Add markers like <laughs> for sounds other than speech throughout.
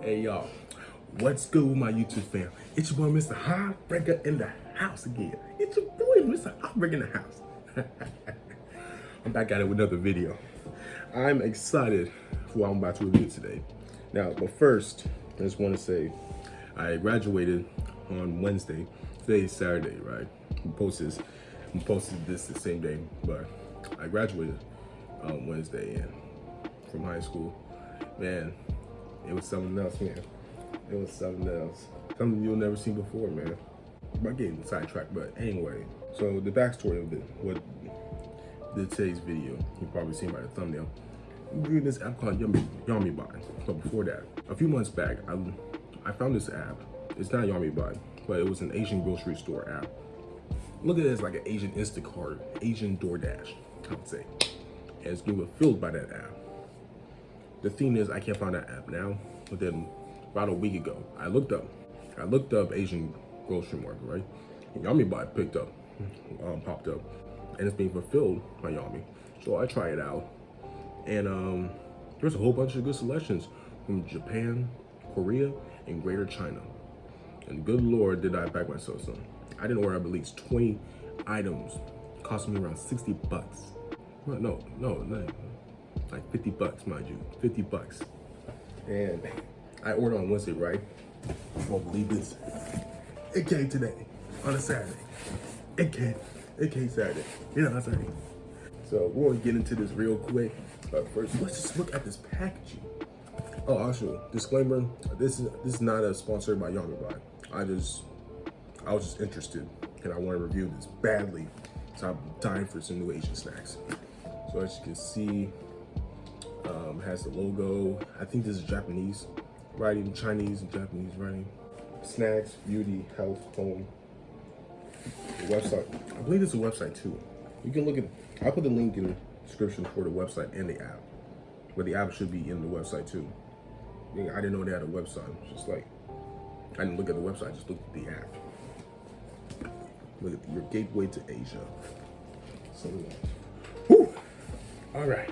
Hey y'all, what's good with my YouTube fam? It's your boy Mr. Heartbreaker in the house again. It's your boy Mr. Heartbreaker in the house. <laughs> I'm back at it with another video. I'm excited for what I'm about to review today. Now, but first, I just want to say I graduated on Wednesday. Today's Saturday, right? I posted this, I posted this the same day, but I graduated on Wednesday and from high school. Man, it was something else, man. It was something else. Something you'll never see before, man. I'm getting sidetracked, but anyway. So the backstory of it, what the today's video, you probably seen by the thumbnail. I'm reading this app called Yummy Yamibuy. But before that, a few months back, I I found this app. It's not Yummy Buy, but it was an Asian grocery store app. Look at it as like an Asian Instacart, Asian DoorDash, I would say. And it's being fulfilled by that app. The thing is, I can't find that app now. But then about a week ago, I looked up. I looked up Asian grocery market, right? Yamibuy picked up, um, popped up, and it's being fulfilled by Yummy. So I try it out, and um, there's a whole bunch of good selections from Japan, Korea, and Greater China. And good Lord, did I back myself some. I didn't order, I believe, 20 items, cost me around 60 bucks. No, no, no like 50 bucks, mind you, 50 bucks. And I ordered on Wednesday, right? You won't believe this. It came today, on a Saturday. It came, it came Saturday, you know, on Saturday. So we're gonna get into this real quick. But first, let's just look at this packaging. Oh, also, disclaimer, this is this is not a sponsored by Yamibuy. I just, I was just interested and I want to review this badly. So I'm dying for some new Asian snacks. So as you can see, um, has the logo. I think this is Japanese writing, Chinese and Japanese writing. Snacks, beauty, health, home. The website. I believe it's a website too. You can look at. I'll put the link in the description for the website and the app. But the app should be in the website too. I didn't know they had a website. Just like I didn't look at the website. I just looked at the app. Look at your gateway to Asia. So, whew. all right.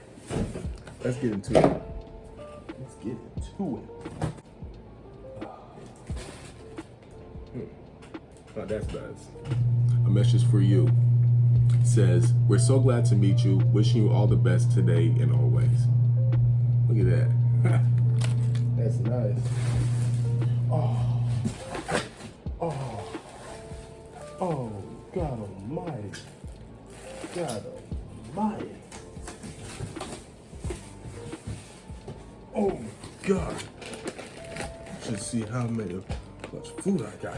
Let's get into it. Let's get into it. Hmm. Oh, that's nice. A message for you says, We're so glad to meet you. Wishing you all the best today and always. Look at that. <laughs> that's nice. Oh. Oh. Food I got.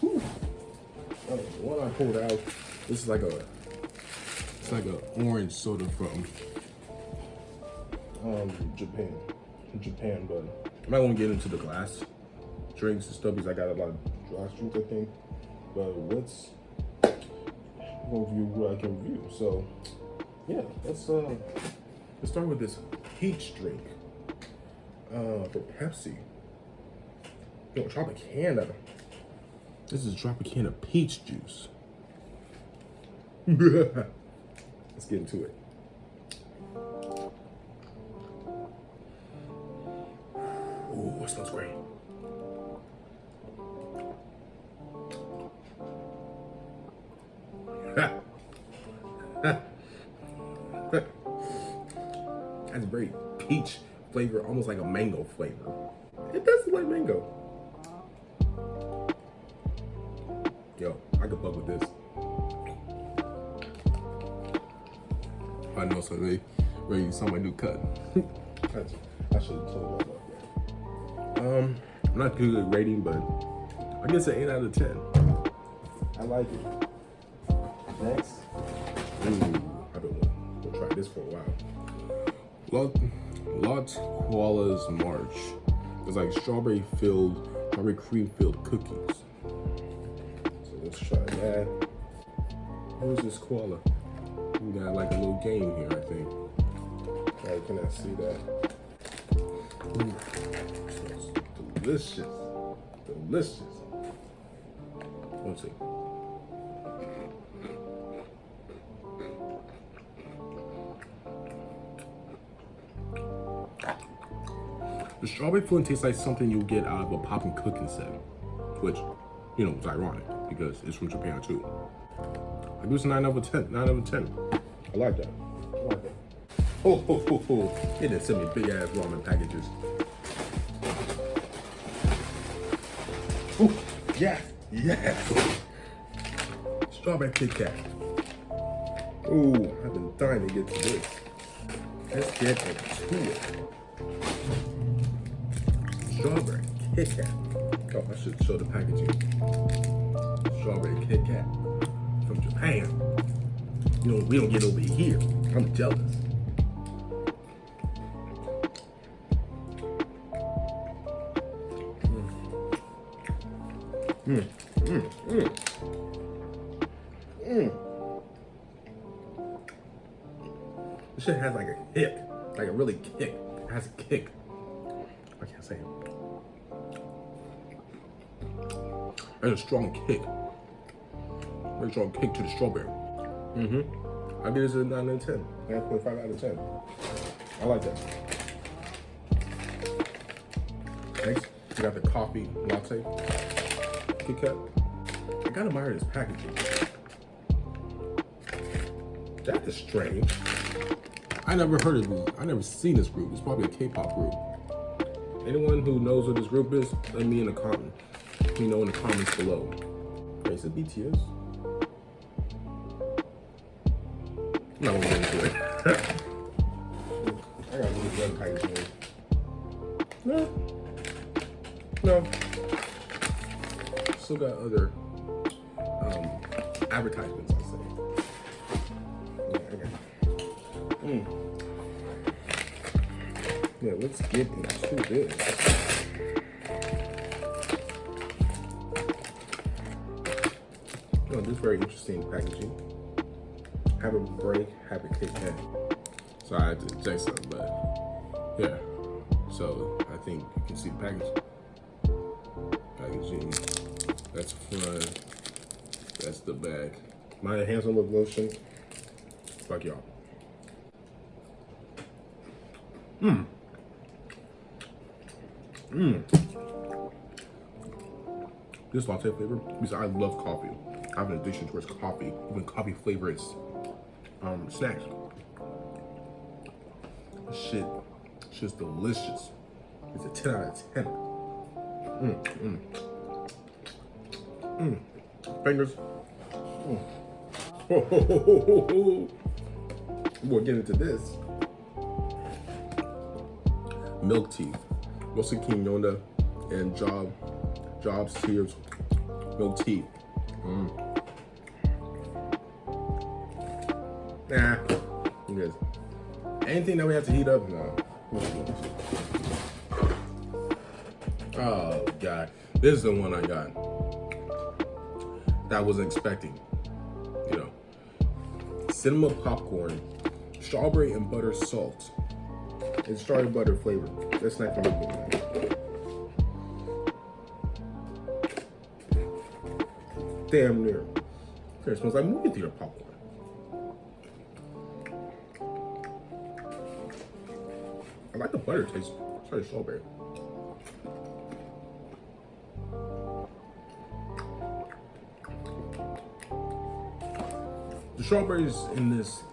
Whew. Oh, one I pulled out, this is like a it's like an orange soda from um Japan. Japan, but I might want to get into the glass drinks and stuff because I got a lot of glass drinks, I think. But let's go review what I can review. So yeah, let's uh let's start with this peach drink uh, for Pepsi. Yo, Tropicana. This is Tropicana peach juice. <laughs> Let's get into it. Ooh, it smells great. <laughs> That's great peach flavor, almost like a mango flavor. It does look like mango. Yo, I could fuck with this. I know so they ready to saw my new cut. <laughs> I should have told them about that. Um, I'm not good at rating, but I guess an 8 out of 10. I like it. Next. Ooh, I've been gonna try this for a while. Lotte, Lotte Koala's March. It's like strawberry filled, strawberry cream filled cookies. Let's try that. Who's this koala? We got like a little game here, I think. I cannot see that. Ooh, delicious. Delicious. Let's see. The strawberry pudding tastes like something you'll get out of a Popin' Cookin' set, which, you know, it's ironic because it's from Japan too. I give a 9 out of 10. 9 out of 10. I like that. I like that. Oh, oh, oh, oh. They didn't send me big ass ramen packages. Ooh, yes, yes. Strawberry Kit Kat. I've been dying to get to this. Let's get into it. Strawberry Kit Kat. I should show the packaging. Strawberry Kit Kat from Japan. You know, we don't get over here. I'm jealous. Mm, mm, mm. Mm. This shit has like a kick, like a really kick. It has a kick. There's a strong kick. Very strong kick to the strawberry. Mm-hmm. I give this a 9 out of 10. 9.5 out of 10. I like that. Next, we got the coffee latte. Kit Kat. I gotta admire this packaging. That is strange. I never heard of this. I never seen this group. It's probably a K-pop group. Anyone who knows what this group is, let me in the comment. Let me know in the comments below. Is it BTS? I'm not gonna into it. I gotta at the packaging. No. No. Still got other um, advertisements, I'll say. Mm. Yeah, let's get into this. Very interesting packaging. Have a break, have a Kit Kat. So I had to say something, but yeah. So I think you can see the package. Packaging. That's front. That's the back. My hands on the lotion. Fuck y'all. Mmm. Mmm. This latte flavor, because I love coffee. I have an addiction towards coffee, even coffee flavored um, snacks. Shit, shit's delicious. It's a 10 out of 10. Mmm, mmm. Mmm. Fingers. Mm. <laughs> We'll get into this milk tea. Mostly quinoa and job Job's tears milk tea. Mm. Nah, good. Anything that we have to heat up, no. Oh god, this is the one I got. That I wasn't expecting. You know, cinema popcorn, strawberry and butter salt. and strawberry butter flavor. That's not from me. Damn near. It smells like movie theater popcorn. Butter taste. Sorry, strawberry. The strawberries in this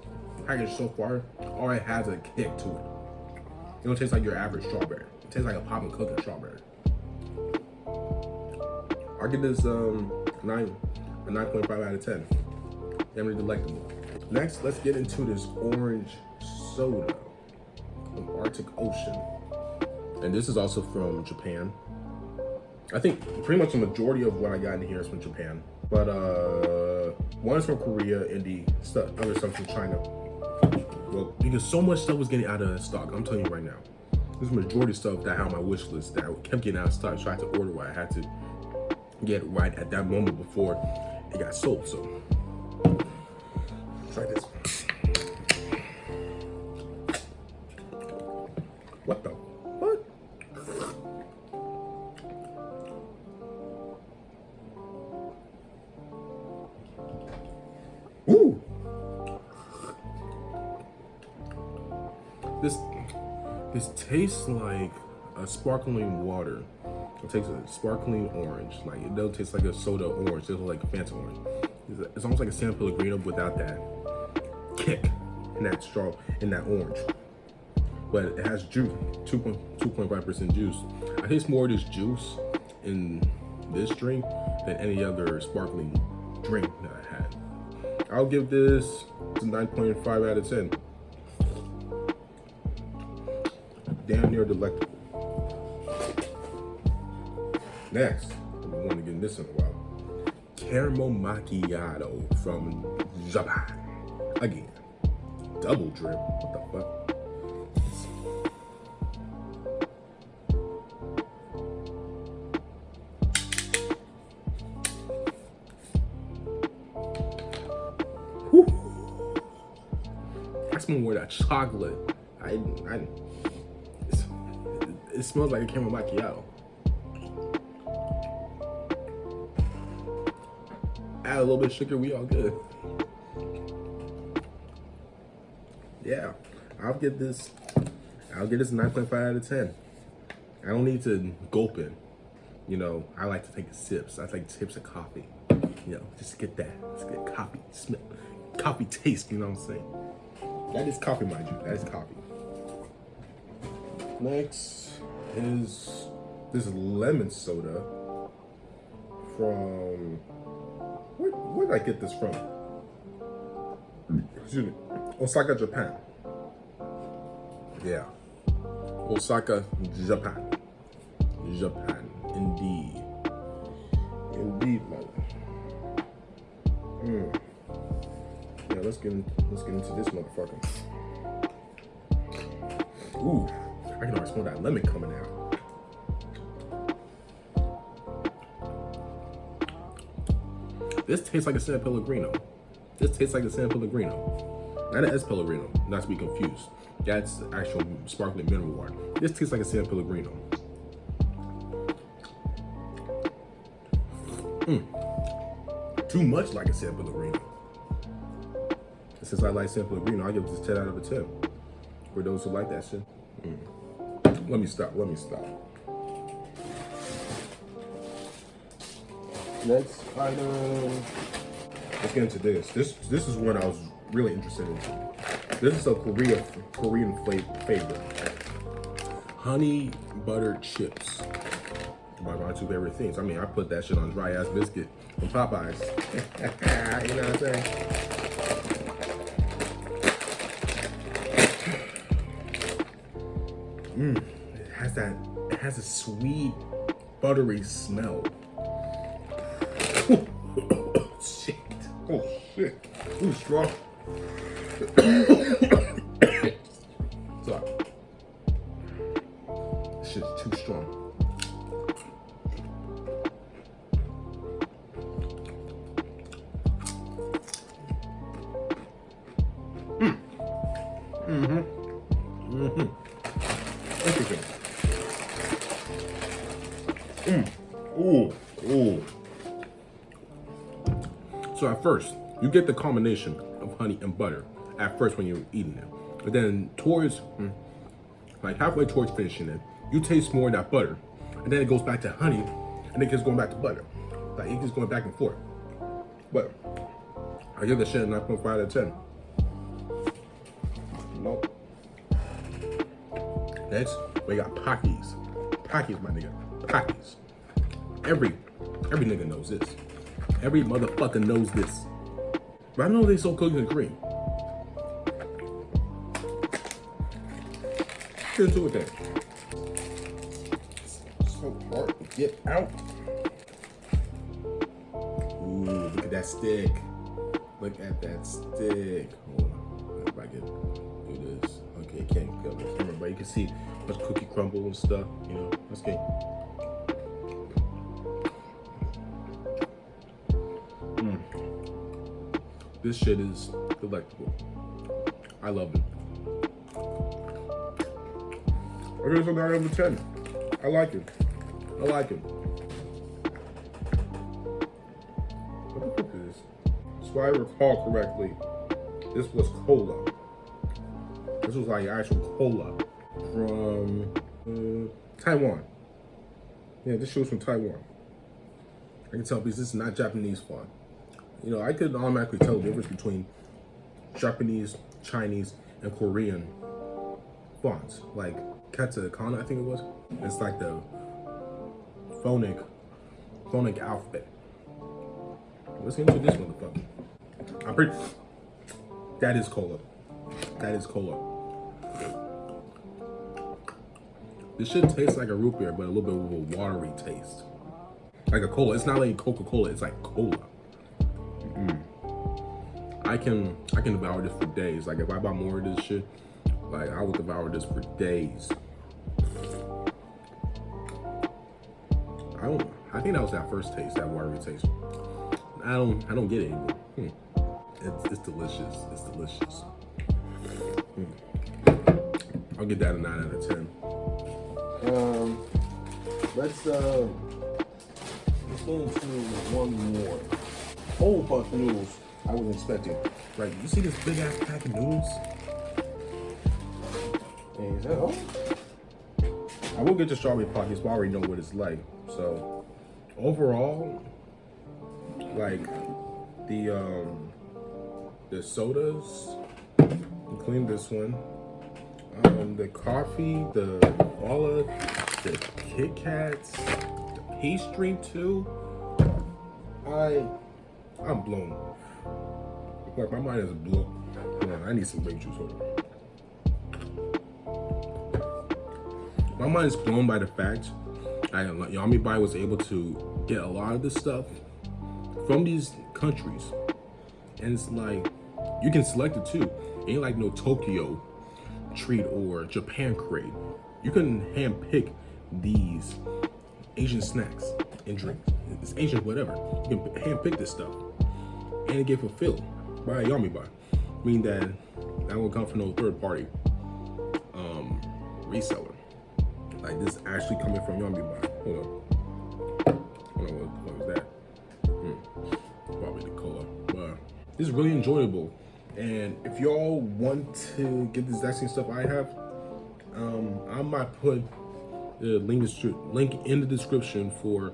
package so far already has a kick to it. It don't taste like your average strawberry. It tastes like a Popin' Cookin' strawberry. I'll give this um, nine, a 9.5 out of 10. Very delectable. Next, let's get into this orange soda Arctic Ocean. And this is also from Japan. I think pretty much the majority of what I got in here is from Japan. But uh, one is from Korea and the stuff, other stuff from China. Well, because so much stuff was getting out of stock. I'm telling you right now. This majority stuff that I had on my wish list that I kept getting out of stock. So I had to order what I had to get right at that moment before it got sold. So try this. Tastes like a sparkling water. It takes a sparkling orange. Like it doesn't taste like a soda orange. It's like a fancy orange. It's, almost like a San Pellegrino without that kick and that straw in that orange. But it has juice, 2.5% juice. I taste more of this juice in this drink than any other sparkling drink that I had. I'll give this a 9.5 out of 10. Delectable. Next, been wanting to get this in a while. Caramel Macchiato from Japan. Again, double drip. What the fuck? I smell more that chocolate. I, I, it smells like a caramel macchiato. Add a little bit of sugar, we all good. Yeah, I'll get this, I'll get this 9.5 out of 10. I don't need to gulp it. You know, I like to take sips. I take sips of coffee. You know, just get that, just get coffee smell, coffee taste, you know what I'm saying? That is coffee, mind you, that is coffee. Next is this lemon soda from, where, where did I get this from? Excuse me, Osaka, Japan. Yeah, Osaka, Japan. Japan, indeed. Indeed, man. Mm. Yeah, let's get let's get into this motherfucker. Ooh, I can already smell that lemon coming out. This tastes like a San Pellegrino. This tastes like a San Pellegrino. Not an S Pellegrino, not to be confused. That's actual sparkling mineral water. This tastes like a San Pellegrino. Mm. Too much like a San Pellegrino. Since I like San Pellegrino, I give this 10 out of a 10. For those who like that shit. Mm. Let me stop, let me stop. Next item. Let's get into this. This this is one I was really interested in. This is a Korea Korean favorite. Honey butter chips. My, my two favorite things. I mean, I put that shit on dry ass biscuit from Popeyes. <laughs> you know what I'm saying? That, it has a sweet, buttery smell. Oh shit. Oh shit. Ooh, strong. You get the combination of honey and butter at first when you're eating it. But then towards, mm, like halfway towards finishing it, you taste more of that butter. And then it goes back to honey, and then it keeps going back to butter. Like it keeps going back and forth. But I give the shit a 9.5 out of 10. Nope. Next, we got Pockies. Pockies, my nigga. Pockies. Every, every nigga knows this. Every motherfucker knows this. But I know they sold cookies and cream. Get into it then. So hard to get out. Ooh, look at that stick. Look at that stick. Hold on. If I can do this. Okay, can't go the camera, but you can see much cookie crumble and stuff. You know, that's okay. This shit is delectable. I love it. It a 9 out of 10. I like it. I like it. What the fuck is this? So I recall correctly, this was cola. This was like actual cola from uh, Taiwan. Yeah, this shoe's from Taiwan. I can tell because this is not Japanese font. You know, I could automatically tell the difference between Japanese, Chinese, and Korean fonts. Like katakana, I think it was. It's like the phonic, phonic alphabet. Let's get into this motherfucker. I'm pretty. That is cola. That is cola. This should taste like a root beer, but a little bit of a watery taste. Like a cola. It's not like Coca-Cola. It's like cola. I can I can devour this for days. Like if I buy more of this shit, like I would devour this for days. I don't. I think that was that first taste, that watery taste. I don't. I don't get it. Hmm. It's, it's, delicious. It's delicious. Hmm. I'll get that a nine out of ten. Um, let's uh, let's go one more. Whole of noodles I wasn't expecting. Right, you see this big ass pack of noodles? is that all? I will get the strawberry pockets, but I already know what it's like. So, overall, like the um the sodas, including this one, um, the coffee, the of the Kit Kats, the pastry too. I I'm blown. Like my mind is blown. Man, I need some grape juice. Hold My mind is blown by the fact that Yamibuy was able to get a lot of this stuff from these countries. And it's like, you can select it too. It ain't like no Tokyo treat or Japan crate. You can hand pick these Asian snacks and drinks. It's Asian whatever. You can hand pick this stuff. And it get fulfilled by Yamibuy. Meaning that that will come from no third party um, reseller. Like this is actually coming from Yamibuy. Hold on. Hold on, what, what was that? Hmm. Probably the cola. But it's really enjoyable. And if y'all want to get the exact same stuff I have, um, I might put the link, link in the description for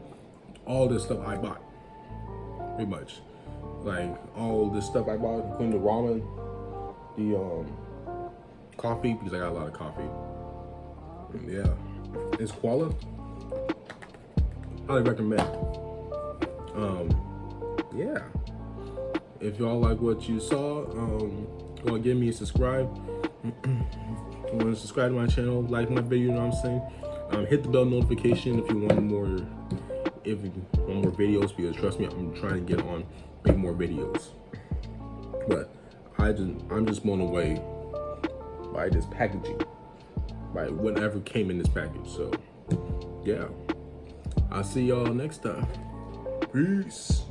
all the stuff I bought. Pretty much. Like all the stuff I bought, including the ramen, the um, coffee, because I got a lot of coffee. And yeah, it's Koala. Highly recommend. Um, yeah if y'all like what you saw, um, go give me a subscribe. <clears throat> you want to subscribe to my channel, like my video, you know what I'm saying? Um, hit the bell notification if you want more, if you want more videos, because trust me, I'm trying to get on, make more videos. But I just, I'm just blown away by this packaging, by whatever came in this package. So, yeah, I'll see y'all next time. Peace.